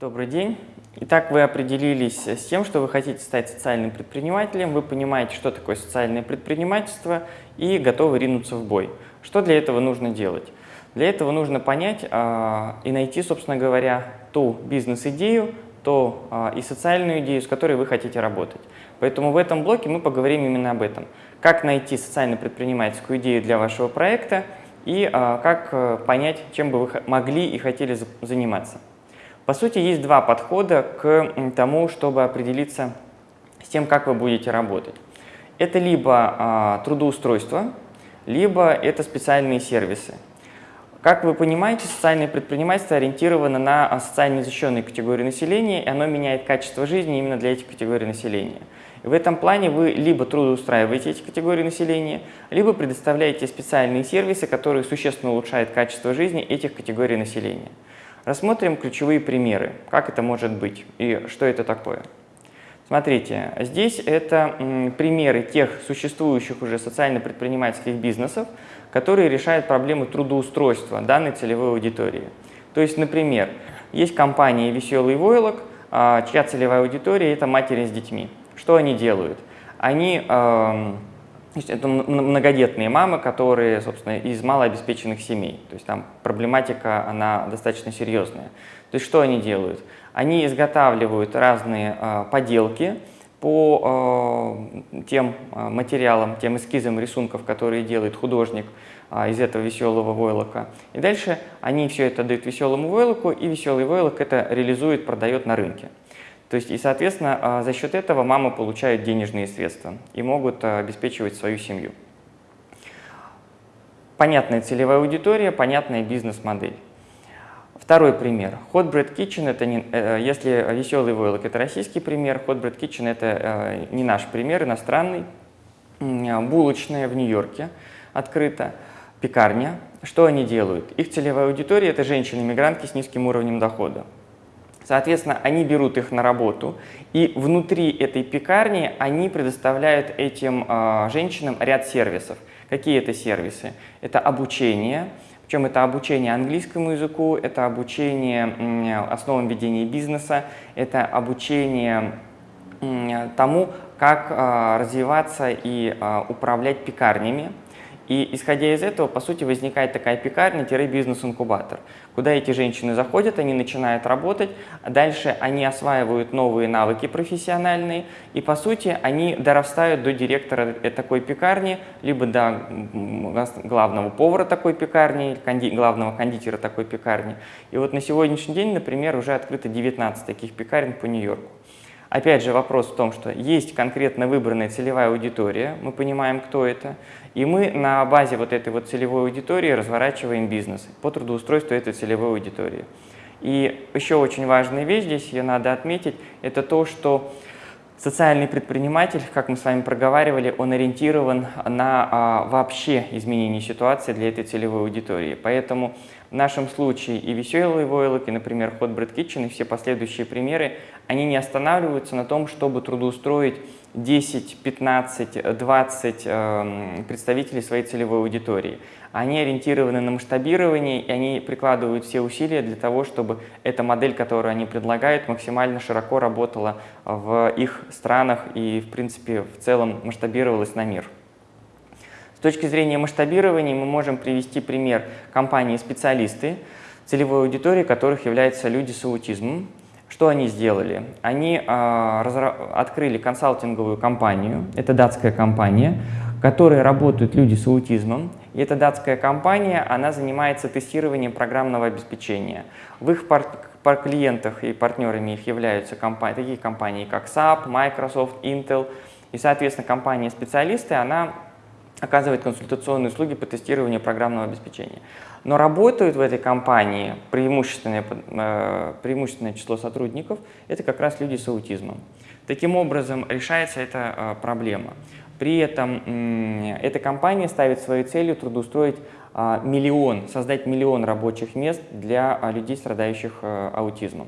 Добрый день. Итак, вы определились с тем, что вы хотите стать социальным предпринимателем, вы понимаете, что такое социальное предпринимательство и готовы ринуться в бой. Что для этого нужно делать? Для этого нужно понять э, и найти, собственно говоря, ту бизнес-идею, ту э, и социальную идею, с которой вы хотите работать. Поэтому в этом блоке мы поговорим именно об этом. Как найти социально-предпринимательскую идею для вашего проекта и э, как понять, чем бы вы могли и хотели заниматься. По сути, есть два подхода к тому, чтобы определиться с тем, как вы будете работать. Это либо а, трудоустройство, либо это специальные сервисы. Как вы понимаете, социальное предпринимательство ориентировано на а, социально защищенные категории населения, и оно меняет качество жизни именно для этих категорий населения. И в этом плане вы либо трудоустраиваете эти категории населения, либо предоставляете специальные сервисы, которые существенно улучшают качество жизни этих категорий населения. Рассмотрим ключевые примеры, как это может быть и что это такое. Смотрите, здесь это примеры тех существующих уже социально-предпринимательских бизнесов, которые решают проблему трудоустройства данной целевой аудитории. То есть, например, есть компания «Веселый войлок», а, чья целевая аудитория – это матери с детьми. Что они делают? Они это многодетные мамы, которые, собственно, из малообеспеченных семей. То есть там проблематика, она достаточно серьезная. То есть что они делают? Они изготавливают разные э, поделки по э, тем э, материалам, тем эскизам рисунков, которые делает художник э, из этого веселого войлока. И дальше они все это дают веселому войлоку, и веселый войлок это реализует, продает на рынке. То есть, и, соответственно, а, за счет этого мамы получают денежные средства и могут а, обеспечивать свою семью. Понятная целевая аудитория, понятная бизнес-модель. Второй пример. Hot Bread Kitchen, это не, э, если веселый войлок это российский пример, Hot Bread Kitchen это э, не наш пример, иностранный. Булочная в Нью-Йорке открыта, пекарня. Что они делают? Их целевая аудитория – это женщины-мигрантки с низким уровнем дохода. Соответственно, они берут их на работу, и внутри этой пекарни они предоставляют этим э, женщинам ряд сервисов. Какие это сервисы? Это обучение, причем это обучение английскому языку, это обучение основам ведения бизнеса, это обучение тому, как э, развиваться и э, управлять пекарнями. И исходя из этого, по сути, возникает такая пекарня-бизнес-инкубатор, куда эти женщины заходят, они начинают работать, дальше они осваивают новые навыки профессиональные, и, по сути, они дорастают до директора такой пекарни, либо до главного повара такой пекарни, конди главного кондитера такой пекарни. И вот на сегодняшний день, например, уже открыто 19 таких пекарен по Нью-Йорку. Опять же, вопрос в том, что есть конкретно выбранная целевая аудитория, мы понимаем, кто это, и мы на базе вот этой вот целевой аудитории разворачиваем бизнес по трудоустройству этой целевой аудитории. И еще очень важная вещь здесь, ее надо отметить, это то, что социальный предприниматель, как мы с вами проговаривали, он ориентирован на а, вообще изменение ситуации для этой целевой аудитории. Поэтому в нашем случае и веселый войлок, и, например, Hot Bread Kitchen, и все последующие примеры, они не останавливаются на том, чтобы трудоустроить 10, 15, 20 э, представителей своей целевой аудитории. Они ориентированы на масштабирование, и они прикладывают все усилия для того, чтобы эта модель, которую они предлагают, максимально широко работала в их странах и, в принципе, в целом масштабировалась на мир. С точки зрения масштабирования мы можем привести пример компании-специалисты, целевой аудитории которых являются люди с аутизмом. Что они сделали? Они э, открыли консалтинговую компанию, это датская компания, в которой работают люди с аутизмом. И эта датская компания, она занимается тестированием программного обеспечения. В их пар пар клиентах и партнерами их являются компании, такие компании, как SAP, Microsoft, Intel. И, соответственно, компания-специалисты, она оказывает консультационные услуги по тестированию программного обеспечения. Но работают в этой компании преимущественное, э, преимущественное число сотрудников – это как раз люди с аутизмом. Таким образом, решается эта э, проблема. При этом эта компания ставит своей целью трудоустроить а, миллион, создать миллион рабочих мест для а, людей, страдающих э, аутизмом.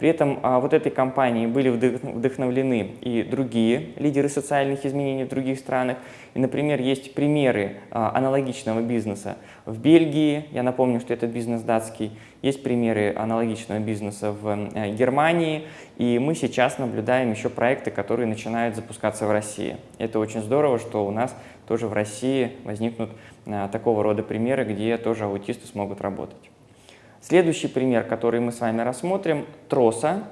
При этом а, вот этой компании были вдохновлены и другие лидеры социальных изменений в других странах. И, например, есть примеры а, аналогичного бизнеса в Бельгии, я напомню, что этот бизнес датский, есть примеры аналогичного бизнеса в э, Германии, и мы сейчас наблюдаем еще проекты, которые начинают запускаться в России. Это очень здорово, что у нас тоже в России возникнут а, такого рода примеры, где тоже аутисты смогут работать. Следующий пример, который мы с вами рассмотрим, Троса.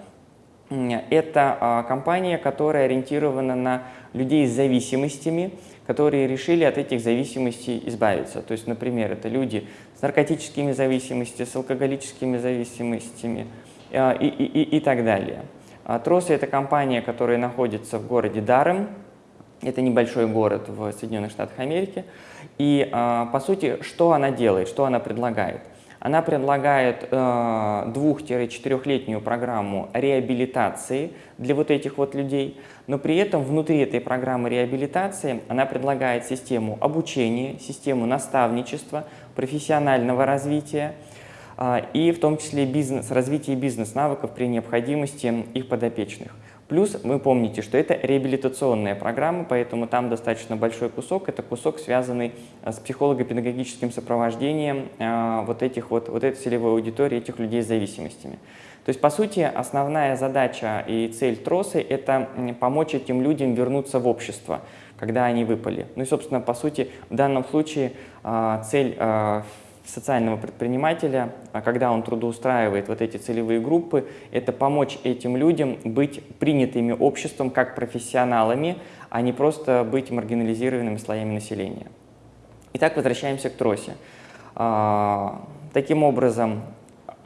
Это а, компания, которая ориентирована на людей с зависимостями, которые решили от этих зависимостей избавиться. То есть, например, это люди с наркотическими зависимостями, с алкоголическими зависимостями а, и, и, и, и так далее. Троса – это компания, которая находится в городе Дарем, это небольшой город в Соединенных Штатах Америки. И, по сути, что она делает, что она предлагает – она предлагает э, двух-четырехлетнюю программу реабилитации для вот этих вот людей, но при этом внутри этой программы реабилитации она предлагает систему обучения, систему наставничества, профессионального развития, э, и в том числе бизнес, развитие бизнес-навыков при необходимости их подопечных. Плюс вы помните, что это реабилитационная программа, поэтому там достаточно большой кусок. Это кусок, связанный э, с психолого-педагогическим сопровождением э, вот, этих вот, вот этой целевой аудитории, этих людей с зависимостями. То есть, по сути, основная задача и цель тросы – это помочь этим людям вернуться в общество, когда они выпали. Ну и, собственно, по сути, в данном случае э, цель социального предпринимателя, а когда он трудоустраивает вот эти целевые группы, это помочь этим людям быть принятыми обществом как профессионалами, а не просто быть маргинализированными слоями населения. Итак, возвращаемся к тросе. А, таким образом,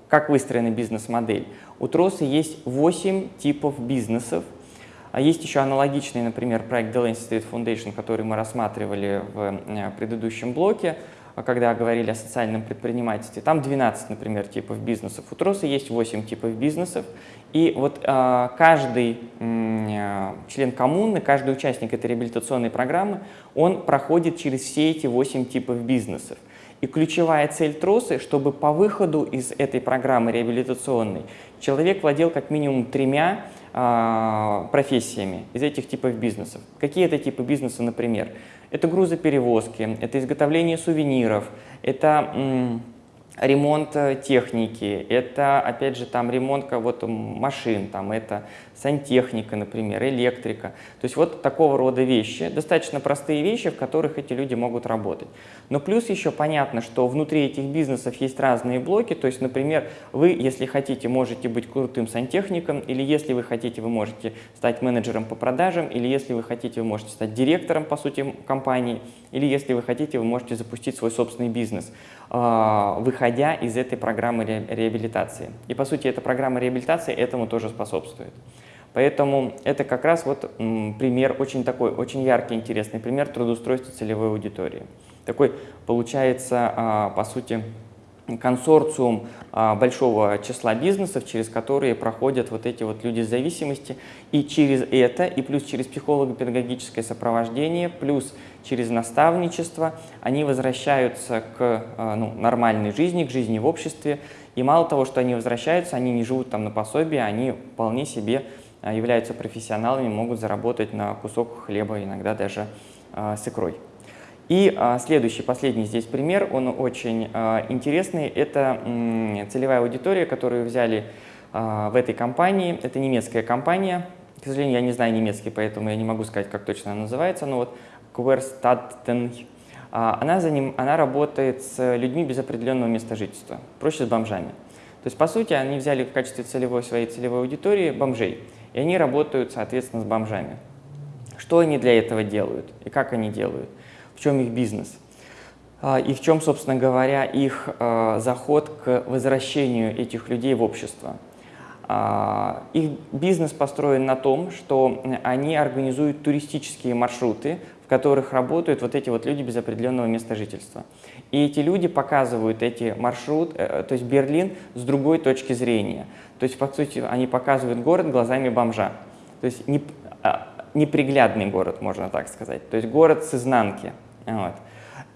как выстроена бизнес-модель? У троса есть 8 типов бизнесов. А есть еще аналогичный, например, проект The Lancet Street Foundation, который мы рассматривали в э, предыдущем блоке. А когда говорили о социальном предпринимательстве. Там 12, например, типов бизнесов. У Троса есть 8 типов бизнесов. И вот э, каждый э, член коммуны, каждый участник этой реабилитационной программы, он проходит через все эти 8 типов бизнесов. И ключевая цель тросы, чтобы по выходу из этой программы реабилитационной человек владел как минимум тремя э, профессиями из этих типов бизнесов. Какие это типы бизнеса, например? Это грузоперевозки, это изготовление сувениров, это ремонт э, техники, это, опять же, там ремонт вот, машин, там, это сантехника, например, электрика. То есть вот такого рода вещи, достаточно простые вещи, в которых эти люди могут работать. Но плюс еще понятно, что внутри этих бизнесов есть разные блоки, то есть, например, вы, если хотите, можете быть крутым сантехником, или если вы хотите, вы можете стать менеджером по продажам, или если вы хотите, вы можете стать директором, по сути, компании, или если вы хотите, вы можете запустить свой собственный бизнес, а, выходя из этой программы реабилитации. И, по сути, эта программа реабилитации этому тоже способствует. Поэтому это как раз вот пример, очень такой, очень яркий, интересный пример трудоустройства целевой аудитории. Такой получается, а, по сути, консорциум а, большого числа бизнесов, через которые проходят вот эти вот люди с зависимости. И через это, и плюс через психолого-педагогическое сопровождение, плюс через наставничество, они возвращаются к а, ну, нормальной жизни, к жизни в обществе. И мало того, что они возвращаются, они не живут там на пособии, они вполне себе являются профессионалами, могут заработать на кусок хлеба, иногда даже а, с икрой. И а, следующий, последний здесь пример, он очень интересный. Это целевая аудитория, которую взяли в этой компании. Это немецкая компания. К сожалению, я не знаю немецкий, поэтому я не могу сказать, как точно она называется. Но вот Querstatten. Она, за ним, она работает с людьми без определенного места жительства, проще с бомжами. То есть, по сути, они взяли в качестве целевой своей целевой аудитории бомжей и они работают, соответственно, с бомжами. Что они для этого делают и как они делают, в чем их бизнес а, и в чем, собственно говоря, их а, заход к возвращению этих людей в общество. А, их бизнес построен на том, что они организуют туристические маршруты, в которых работают вот эти вот люди без определенного места жительства. И эти люди показывают эти маршруты, э, то есть Берлин, с другой точки зрения. То есть, по сути, они показывают город глазами бомжа. То есть не, а, неприглядный город, можно так сказать. То есть город с изнанки. Вот.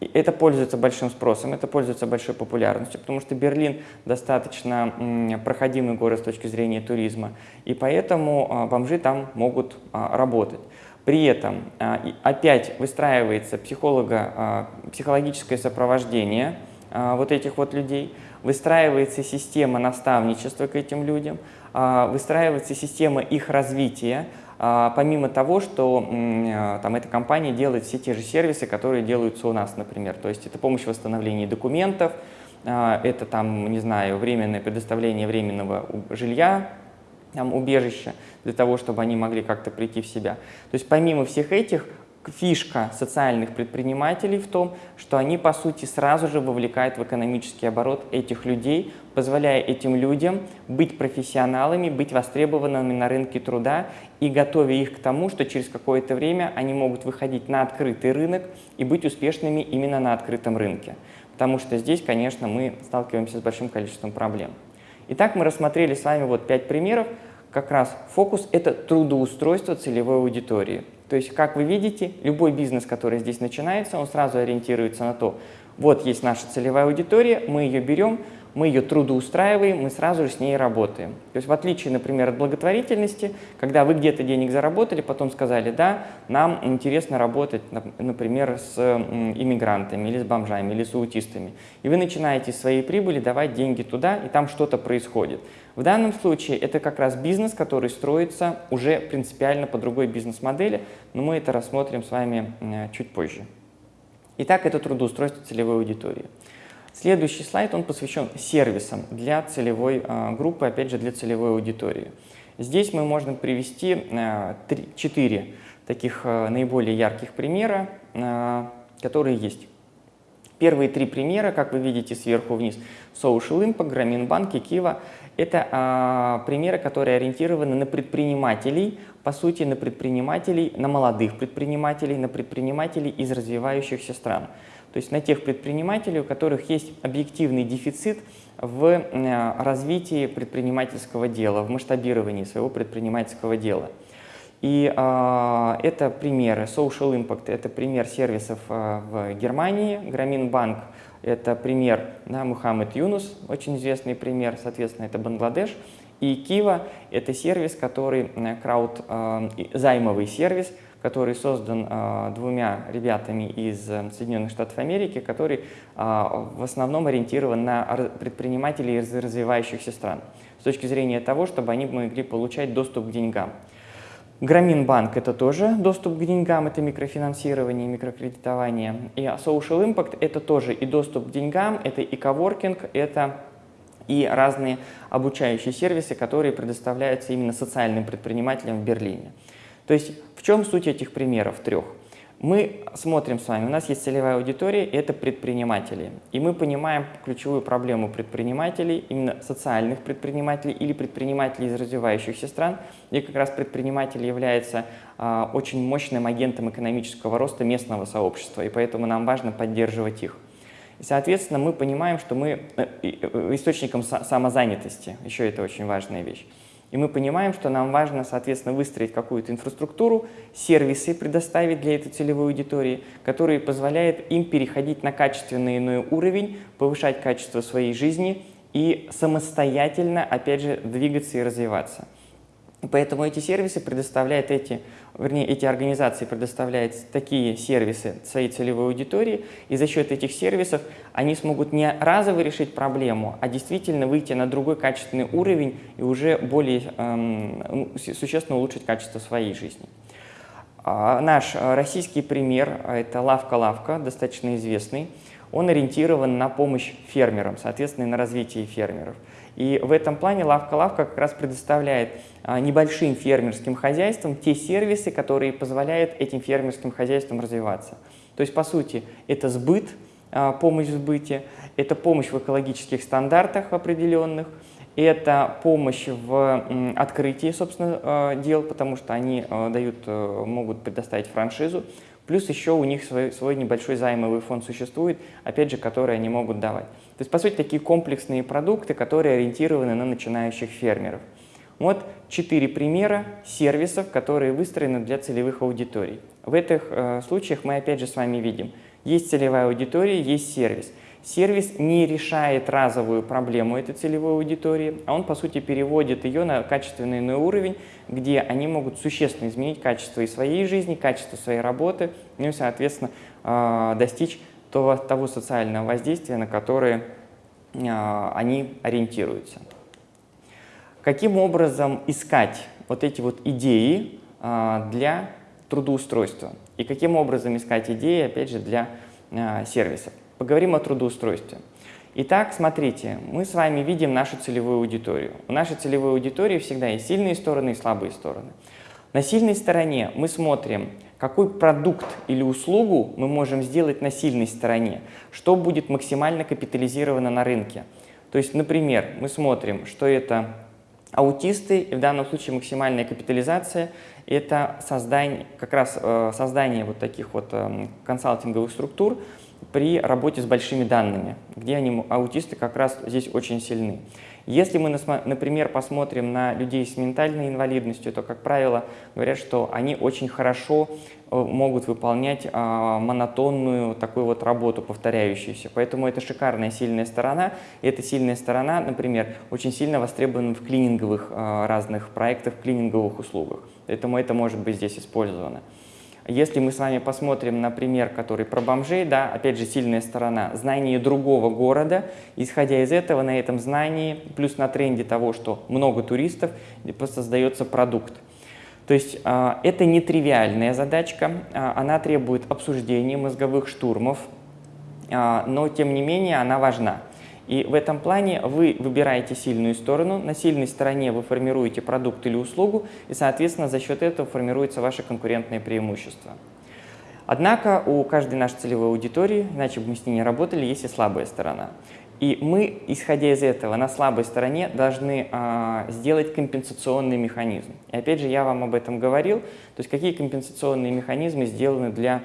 это пользуется большим спросом, это пользуется большой популярностью, потому что Берлин достаточно проходимый город с точки зрения туризма, и поэтому а, бомжи там могут а, работать. При этом а, опять выстраивается психолога, психологическое сопровождение вот этих вот людей, выстраивается система наставничества к этим людям, выстраивается система их развития, а, помимо того, что а, там, эта компания делает все те же сервисы, которые делаются у нас, например. То есть это помощь в восстановлении документов, а, это там, не знаю, временное предоставление временного жилья, там, убежища, для того, чтобы они могли как-то прийти в себя. То есть помимо всех этих фишка социальных предпринимателей в том, что они, по сути, сразу же вовлекают в экономический оборот этих людей, позволяя этим людям быть профессионалами, быть востребованными на рынке труда и готовя их к тому, что через какое-то время они могут выходить на открытый рынок и быть успешными именно на открытом рынке. Потому что здесь, конечно, мы сталкиваемся с большим количеством проблем. Итак, мы рассмотрели с вами вот пять примеров. Как раз фокус – это трудоустройство целевой аудитории – то есть, как вы видите, любой бизнес, который здесь начинается, он сразу ориентируется на то, вот есть наша целевая аудитория, мы ее берем, мы ее трудоустраиваем, мы сразу же с ней работаем. То есть в отличие, например, от благотворительности, когда вы где-то денег заработали, потом сказали, да, нам интересно работать, например, с иммигрантами или с бомжами, или с аутистами. И вы начинаете из своей прибыли давать деньги туда, и там что-то происходит. В данном случае это как раз бизнес, который строится уже принципиально по другой бизнес-модели, но мы это рассмотрим с вами чуть позже. Итак, это трудоустройство целевой аудитории. Следующий слайд, он посвящен сервисам для целевой а, группы, опять же, для целевой аудитории. Здесь мы можем привести а, четыре таких а, наиболее ярких примера, которые есть. Первые три примера, как вы видите сверху вниз, Social Impact, Граминбанк и Кива, это примеры, которые ориентированы на предпринимателей, по сути, на предпринимателей, на молодых предпринимателей, на предпринимателей из развивающихся стран. То есть на тех предпринимателей, у которых есть объективный дефицит в э, развитии предпринимательского дела, в масштабировании своего предпринимательского дела. И э, это примеры Social Impact, это пример сервисов э, в Германии, Граминбанк, это пример да, Мухаммед Юнус, очень известный пример, соответственно, это Бангладеш. И Кива – это сервис, который, э, крауд, э, займовый сервис, который создан э, двумя ребятами из э, Соединенных Штатов Америки, который э, в основном ориентирован на предпринимателей из развивающихся стран с точки зрения того, чтобы они могли получать доступ к деньгам. Граминбанк – это тоже доступ к деньгам, это микрофинансирование, микрокредитование. И Social Impact – это тоже и доступ к деньгам, это и коворкинг, это и разные обучающие сервисы, которые предоставляются именно социальным предпринимателям в Берлине. То есть в чем суть этих примеров трех? Мы смотрим с вами, у нас есть целевая аудитория, это предприниматели. И мы понимаем ключевую проблему предпринимателей, именно социальных предпринимателей или предпринимателей из развивающихся стран, где как раз предприниматель является а, очень мощным агентом экономического роста местного сообщества, и поэтому нам важно поддерживать их. И, соответственно, мы понимаем, что мы э, э, источником самозанятости, еще это очень важная вещь. И мы понимаем, что нам важно, соответственно, выстроить какую-то инфраструктуру, сервисы предоставить для этой целевой аудитории, которые позволяют им переходить на качественный иной уровень, повышать качество своей жизни и самостоятельно, опять же, двигаться и развиваться. Поэтому эти сервисы предоставляют эти, вернее, эти организации предоставляют такие сервисы своей целевой аудитории, и за счет этих сервисов они смогут не разово решить проблему, а действительно выйти на другой качественный уровень и уже более эм, ну, существенно улучшить качество своей жизни. А наш российский пример – это «Лавка-лавка», достаточно известный. Он ориентирован на помощь фермерам, соответственно, на развитие фермеров. И в этом плане лавка-лавка как раз предоставляет а, небольшим фермерским хозяйствам те сервисы, которые позволяют этим фермерским хозяйствам развиваться. То есть, по сути, это сбыт, а, помощь в сбыте, это помощь в экологических стандартах определенных, это помощь в открытии, собственно, а, дел, потому что они дают, э, могут предоставить франшизу. Плюс еще у них свой, свой небольшой займовый фонд существует, опять же, который они могут давать. То есть, по сути, такие комплексные продукты, которые ориентированы на начинающих фермеров. Вот четыре примера сервисов, которые выстроены для целевых аудиторий. В этих э, случаях мы опять же с вами видим Есть целевая аудитория, есть сервис. Сервис не решает разовую проблему этой целевой аудитории, а он, по сути, переводит ее на качественный иной уровень, где они могут существенно изменить качество и своей жизни, качество своей работы, ну и, соответственно, а, достичь того, того социального воздействия, на которое а, они ориентируются. Каким образом искать вот эти вот идеи а, для трудоустройства? И каким образом искать идеи, опять же, для сервисов? Поговорим о трудоустройстве. Итак, смотрите, мы с вами видим нашу целевую аудиторию. У нашей целевой аудитории всегда есть сильные стороны и слабые стороны. На сильной стороне мы смотрим, какой продукт или услугу мы можем сделать на сильной стороне, что будет максимально капитализировано на рынке. То есть, например, мы смотрим, что это аутисты, и в данном случае максимальная капитализация – это создание, как раз э, создание вот таких вот э, консалтинговых структур, при работе с большими данными, где они, аутисты как раз здесь очень сильны. Если мы, например, посмотрим на людей с ментальной инвалидностью, то, как правило, говорят, что они очень хорошо э, могут выполнять а, монотонную такую вот работу, повторяющуюся. Поэтому это шикарная сильная сторона. И эта сильная сторона, например, очень сильно востребована в клининговых а, разных проектах, клининговых услугах. Поэтому это может быть здесь использовано. Если мы с вами посмотрим на пример, который про бомжей, да, опять же, сильная сторона, знание другого города, исходя из этого, на этом знании, плюс на тренде того, что много туристов, создается продукт. То есть э, это нетривиальная задачка, э, она требует обсуждения мозговых штурмов, э, но тем не менее она важна. И в этом плане вы выбираете сильную сторону, на сильной стороне вы формируете продукт или услугу, и, соответственно, за счет этого формируется ваше конкурентное преимущество. Однако у каждой нашей целевой аудитории, иначе бы мы с ней не работали, есть и слабая сторона. И мы, исходя из этого, на слабой стороне должны а, сделать компенсационный механизм. И опять же, я вам об этом говорил, то есть какие компенсационные механизмы сделаны для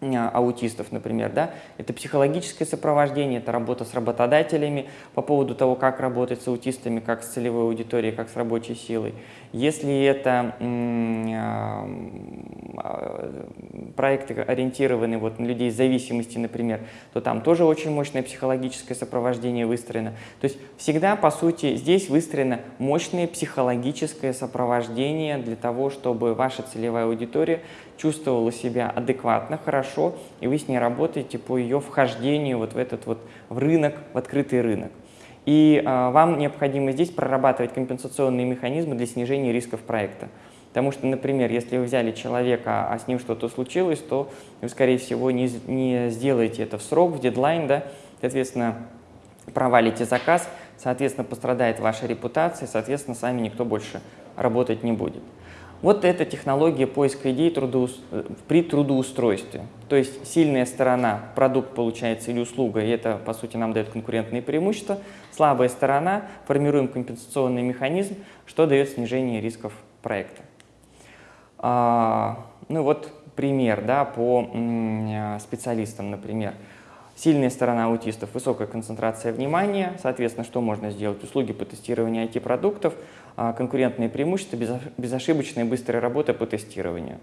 аутистов, например, да, это психологическое сопровождение, это работа с работодателями по поводу того, как работать с аутистами, как с целевой аудиторией, как с рабочей силой. Если это а, проекты ориентированы вот на людей с зависимостью, например, то там тоже очень мощное психологическое сопровождение выстроено. То есть всегда, по сути, здесь выстроено мощное психологическое сопровождение для того, чтобы ваша целевая аудитория чувствовала себя адекватно, хорошо, и вы с ней работаете по ее вхождению вот в этот вот в рынок, в открытый рынок. И э, вам необходимо здесь прорабатывать компенсационные механизмы для снижения рисков проекта. Потому что, например, если вы взяли человека, а с ним что-то случилось, то вы, скорее всего, не, не сделаете это в срок, в дедлайн, да, соответственно, провалите заказ, соответственно, пострадает ваша репутация, соответственно, с вами никто больше работать не будет. Вот эта технология поиска идей трудоус... при трудоустройстве. То есть сильная сторона – продукт получается или услуга, и это, по сути, нам дает конкурентные преимущества. Слабая сторона – формируем компенсационный механизм, что дает снижение рисков проекта. А, ну вот пример да, по специалистам, например. Сильная сторона аутистов – высокая концентрация внимания. Соответственно, что можно сделать? Услуги по тестированию IT-продуктов, а, конкурентные преимущества, безошибочная и быстрая работа по тестированию.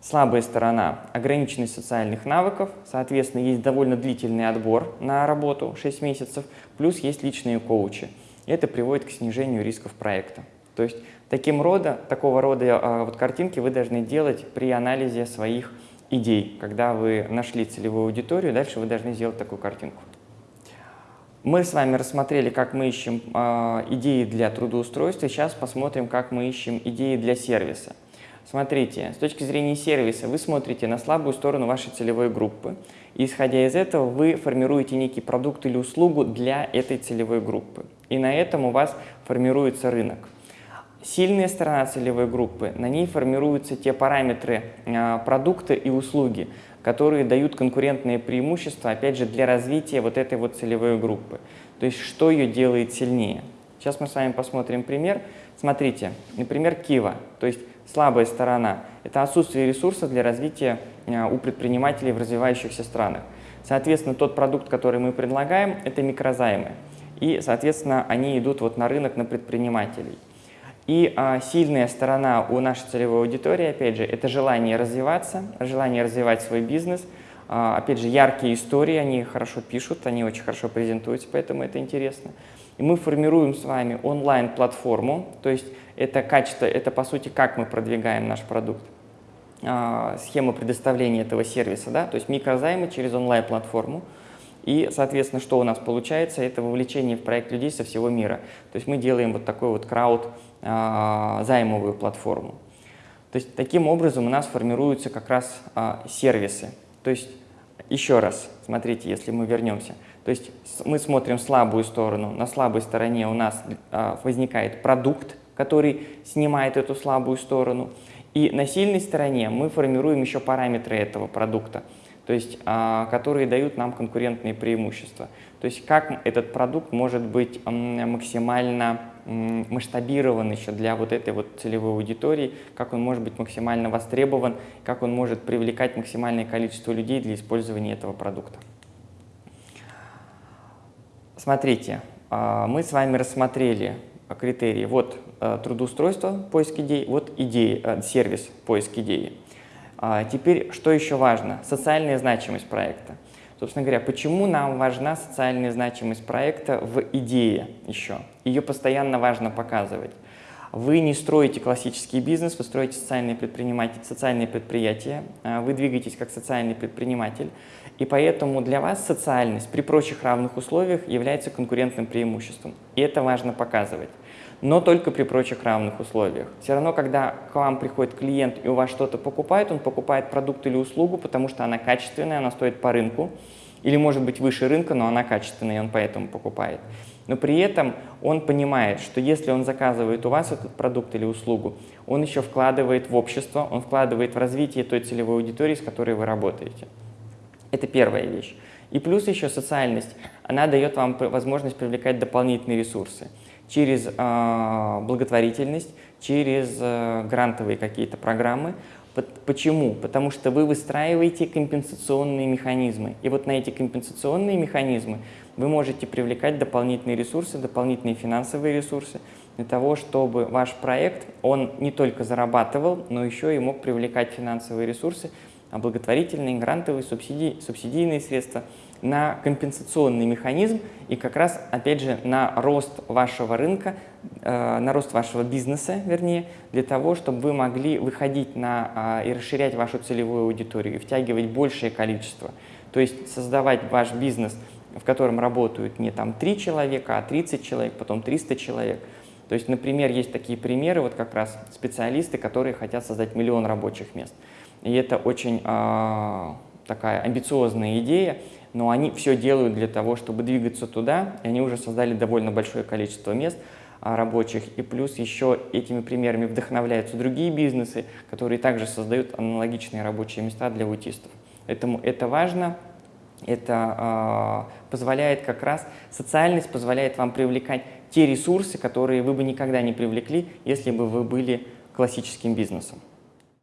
Слабая сторона – ограниченность социальных навыков, соответственно, есть довольно длительный отбор на работу, 6 месяцев, плюс есть личные коучи. Это приводит к снижению рисков проекта. То есть таким рода, такого рода а, вот картинки вы должны делать при анализе своих идей. Когда вы нашли целевую аудиторию, дальше вы должны сделать такую картинку. Мы с вами рассмотрели, как мы ищем э, идеи для трудоустройства. Сейчас посмотрим, как мы ищем идеи для сервиса. Смотрите, с точки зрения сервиса вы смотрите на слабую сторону вашей целевой группы. И, исходя из этого, вы формируете некий продукт или услугу для этой целевой группы. И на этом у вас формируется рынок. Сильная сторона целевой группы, на ней формируются те параметры э, продукта и услуги, которые дают конкурентные преимущества, опять же, для развития вот этой вот целевой группы. То есть, что ее делает сильнее. Сейчас мы с вами посмотрим пример. Смотрите, например, Кива, то есть слабая сторона – это отсутствие ресурсов для развития э, у предпринимателей в развивающихся странах. Соответственно, тот продукт, который мы предлагаем, это микрозаймы. И, соответственно, они идут вот на рынок, на предпринимателей. И а, сильная сторона у нашей целевой аудитории, опять же, это желание развиваться, желание развивать свой бизнес, а, опять же, яркие истории, они хорошо пишут, они очень хорошо презентуются, поэтому это интересно. И мы формируем с вами онлайн-платформу, то есть это качество, это по сути как мы продвигаем наш продукт. А, схема предоставления этого сервиса, да, то есть микрозаймы через онлайн-платформу. И, соответственно, что у нас получается, это вовлечение в проект людей со всего мира. То есть мы делаем вот такой вот крауд займовую платформу. То есть таким образом у нас формируются как раз а, сервисы. То есть еще раз, смотрите, если мы вернемся. То есть мы смотрим слабую сторону. На слабой стороне у нас а, возникает продукт, который снимает эту слабую сторону. И на сильной стороне мы формируем еще параметры этого продукта, то есть, а, которые дают нам конкурентные преимущества. То есть как этот продукт может быть максимально масштабирован еще для вот этой вот целевой аудитории, как он может быть максимально востребован, как он может привлекать максимальное количество людей для использования этого продукта. Смотрите, а, мы с вами рассмотрели критерии. Вот э, трудоустройство, поиск идей, вот идеи, э, сервис, поиск идеи. А, теперь, что еще важно? Социальная значимость проекта. Собственно говоря, почему нам важна социальная значимость проекта в идее еще? Ее постоянно важно показывать. Вы не строите классический бизнес, вы строите социальные, предприниматели, социальные предприятия, а, вы двигаетесь как социальный предприниматель, и поэтому для вас социальность при прочих равных условиях является конкурентным преимуществом. И это важно показывать. Но только при прочих равных условиях. Все равно, когда к вам приходит клиент и у вас что-то покупает, он покупает продукт или услугу, потому что она качественная, она стоит по рынку, или может быть выше рынка, но она качественная, и он поэтому покупает но при этом он понимает, что если он заказывает у вас этот продукт или услугу, он еще вкладывает в общество, он вкладывает в развитие той целевой аудитории, с которой вы работаете. Это первая вещь. И плюс еще социальность. Она дает вам возможность привлекать дополнительные ресурсы через э, благотворительность, через э, грантовые какие-то программы. Почему? Потому что вы выстраиваете компенсационные механизмы. И вот на эти компенсационные механизмы вы можете привлекать дополнительные ресурсы, дополнительные финансовые ресурсы для того, чтобы ваш проект, он не только зарабатывал, но еще и мог привлекать финансовые ресурсы, а благотворительные, грантовые, субсидии, субсидийные средства на компенсационный механизм и как раз, опять же, на рост вашего рынка, э, на рост вашего бизнеса, вернее, для того, чтобы вы могли выходить на, э, и расширять вашу целевую аудиторию, и втягивать большее количество. То есть создавать ваш бизнес – в котором работают не там 3 человека, а 30 человек, потом 300 человек. То есть, например, есть такие примеры, вот как раз специалисты, которые хотят создать миллион рабочих мест. И это очень э, такая амбициозная идея, но они все делают для того, чтобы двигаться туда, и они уже создали довольно большое количество мест а, рабочих, и плюс еще этими примерами вдохновляются другие бизнесы, которые также создают аналогичные рабочие места для аутистов. Поэтому это важно, это э, позволяет как раз, социальность позволяет вам привлекать те ресурсы, которые вы бы никогда не привлекли, если бы вы были классическим бизнесом.